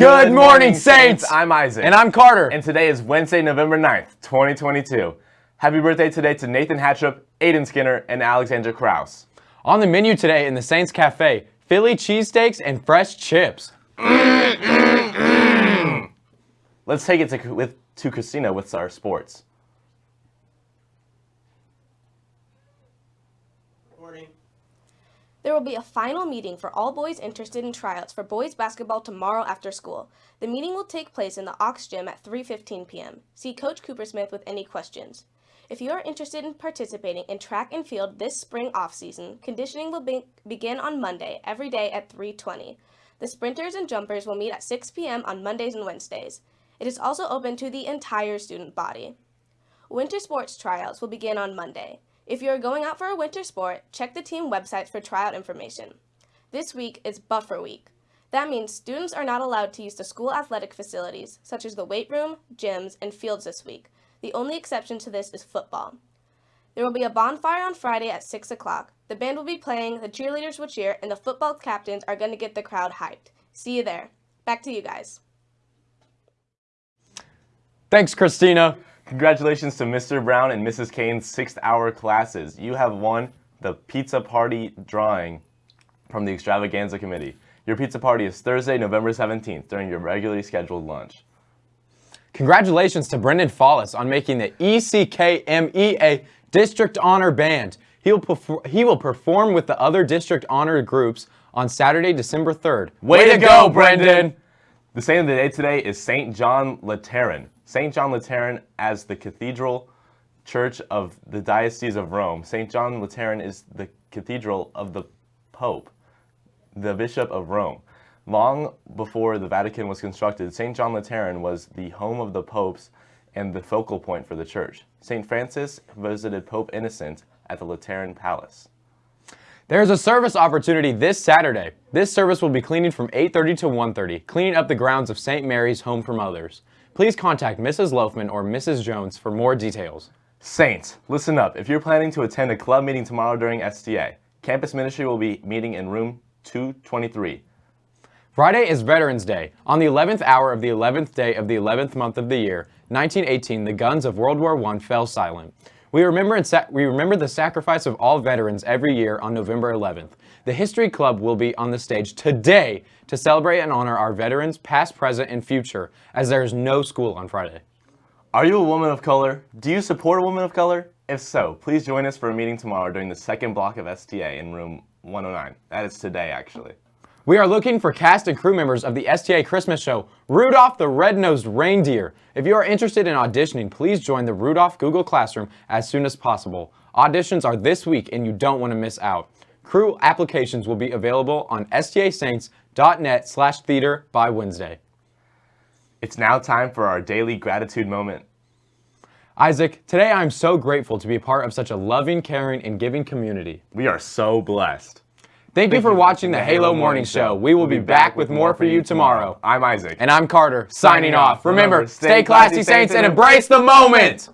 Good morning, Saints! I'm Isaac. And I'm Carter. And today is Wednesday, November 9th, 2022. Happy birthday today to Nathan Hatchup, Aiden Skinner, and Alexandra Kraus. On the menu today in the Saints Cafe, Philly cheesesteaks and fresh chips. Let's take it to, with, to Christina with our sports. There will be a final meeting for all boys interested in tryouts for boys basketball tomorrow after school. The meeting will take place in the Aux Gym at 3.15 p.m. See Coach Coopersmith with any questions. If you are interested in participating in track and field this spring off-season, conditioning will be begin on Monday, every day at 3.20. The sprinters and jumpers will meet at 6 p.m. on Mondays and Wednesdays. It is also open to the entire student body. Winter sports tryouts will begin on Monday. If you are going out for a winter sport, check the team websites for tryout information. This week is buffer week. That means students are not allowed to use the school athletic facilities, such as the weight room, gyms, and fields this week. The only exception to this is football. There will be a bonfire on Friday at 6 o'clock. The band will be playing, the cheerleaders will cheer, and the football captains are going to get the crowd hyped. See you there. Back to you guys. Thanks, Christina. Congratulations to Mr. Brown and Mrs. Kane's sixth hour classes. You have won the pizza party drawing from the extravaganza committee. Your pizza party is Thursday, November 17th during your regularly scheduled lunch. Congratulations to Brendan Follis on making the ECKMEA District Honor Band. He will, he will perform with the other District Honor groups on Saturday, December 3rd. Way, Way to go, Brendan! The saint of the day today is St. John Lateran. St. John Lateran as the cathedral church of the Diocese of Rome. St. John Lateran is the cathedral of the Pope, the Bishop of Rome. Long before the Vatican was constructed, St. John Lateran was the home of the popes and the focal point for the church. St. Francis visited Pope Innocent at the Lateran Palace. There's a service opportunity this Saturday. This service will be cleaning from 8.30 to 1.30, cleaning up the grounds of St. Mary's Home for Mothers. Please contact Mrs. Loafman or Mrs. Jones for more details. Saints, listen up. If you're planning to attend a club meeting tomorrow during STA, campus ministry will be meeting in room 223. Friday is Veterans Day. On the 11th hour of the 11th day of the 11th month of the year, 1918, the guns of World War I fell silent. We remember, we remember the sacrifice of all veterans every year on November 11th. The History Club will be on the stage today to celebrate and honor our veterans, past, present, and future, as there is no school on Friday. Are you a woman of color? Do you support a woman of color? If so, please join us for a meeting tomorrow during the second block of STA in room 109. That is today, actually. We are looking for cast and crew members of the STA Christmas show, Rudolph the Red-Nosed Reindeer. If you are interested in auditioning, please join the Rudolph Google Classroom as soon as possible. Auditions are this week and you don't want to miss out. Crew applications will be available on stasaints.net slash theater by Wednesday. It's now time for our daily gratitude moment. Isaac, today I'm so grateful to be a part of such a loving, caring, and giving community. We are so blessed. Thank, you for watching the Halo, Halo Morning Show. We will be back with more for you tomorrow. I'm Isaac. And I'm Carter, signing off. Remember, stay classy, Saints, and embrace the moment!